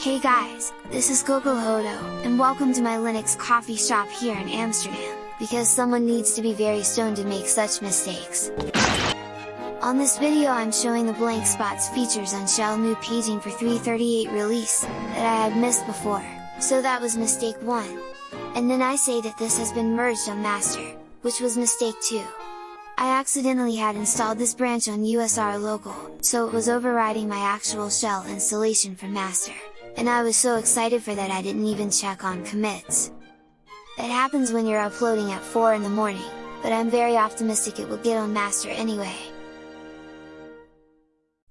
Hey guys, this is Coco Hodo, and welcome to my Linux coffee shop here in Amsterdam, because someone needs to be very stoned to make such mistakes. On this video I'm showing the blank spots features on shell new paging for 338 release, that I had missed before, so that was mistake 1. And then I say that this has been merged on master, which was mistake 2. I accidentally had installed this branch on USR local, so it was overriding my actual shell installation from master, and I was so excited for that I didn't even check on commits. That happens when you're uploading at 4 in the morning, but I'm very optimistic it will get on master anyway.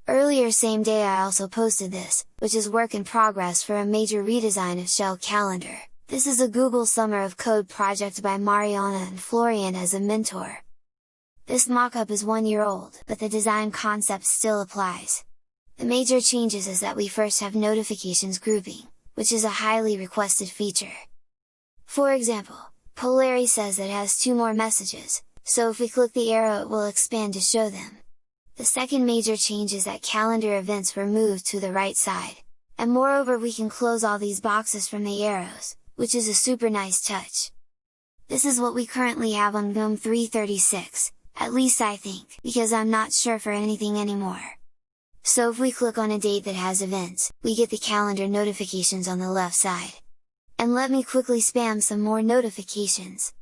Earlier same day I also posted this, which is work in progress for a major redesign of Shell Calendar. This is a Google Summer of Code project by Mariana and Florian as a mentor, this mockup is one year old, but the design concept still applies. The major changes is that we first have notifications grouping, which is a highly requested feature. For example, Polari says it has two more messages, so if we click the arrow it will expand to show them. The second major change is that calendar events were moved to the right side, and moreover we can close all these boxes from the arrows, which is a super nice touch. This is what we currently have on GNOME 336, at least I think, because I'm not sure for anything anymore. So if we click on a date that has events, we get the calendar notifications on the left side. And let me quickly spam some more notifications.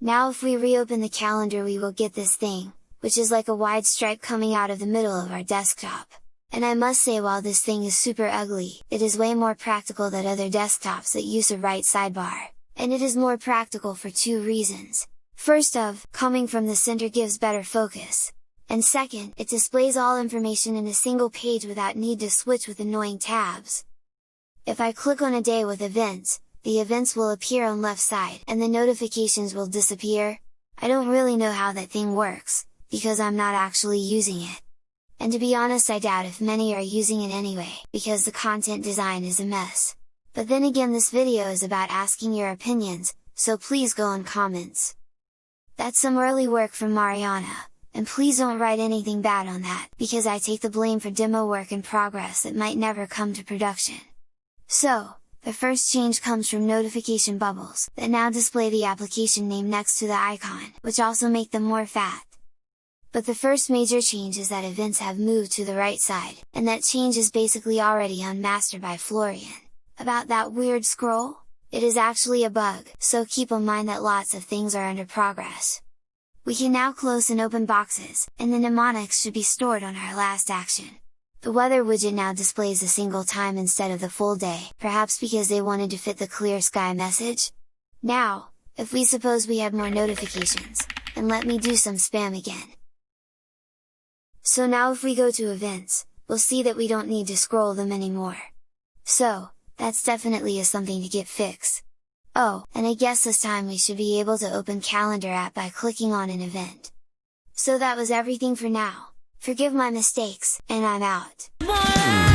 Now if we reopen the calendar we will get this thing, which is like a wide stripe coming out of the middle of our desktop. And I must say while this thing is super ugly, it is way more practical than other desktops that use a right sidebar, and it is more practical for two reasons. First of, coming from the center gives better focus, and second, it displays all information in a single page without need to switch with annoying tabs. If I click on a day with events, the events will appear on left side and the notifications will disappear, I don't really know how that thing works, because I'm not actually using it and to be honest I doubt if many are using it anyway, because the content design is a mess. But then again this video is about asking your opinions, so please go on comments. That's some early work from Mariana, and please don't write anything bad on that, because I take the blame for demo work in progress that might never come to production. So, the first change comes from notification bubbles, that now display the application name next to the icon, which also make them more fat. But the first major change is that events have moved to the right side, and that change is basically already unmastered by Florian. About that weird scroll? It is actually a bug, so keep in mind that lots of things are under progress. We can now close and open boxes, and the mnemonics should be stored on our last action. The weather widget now displays a single time instead of the full day, perhaps because they wanted to fit the clear sky message? Now, if we suppose we have more notifications, and let me do some spam again. So now if we go to events, we'll see that we don't need to scroll them anymore. So, that's definitely a something to get fixed. Oh, and I guess this time we should be able to open calendar app by clicking on an event. So that was everything for now, forgive my mistakes, and I'm out!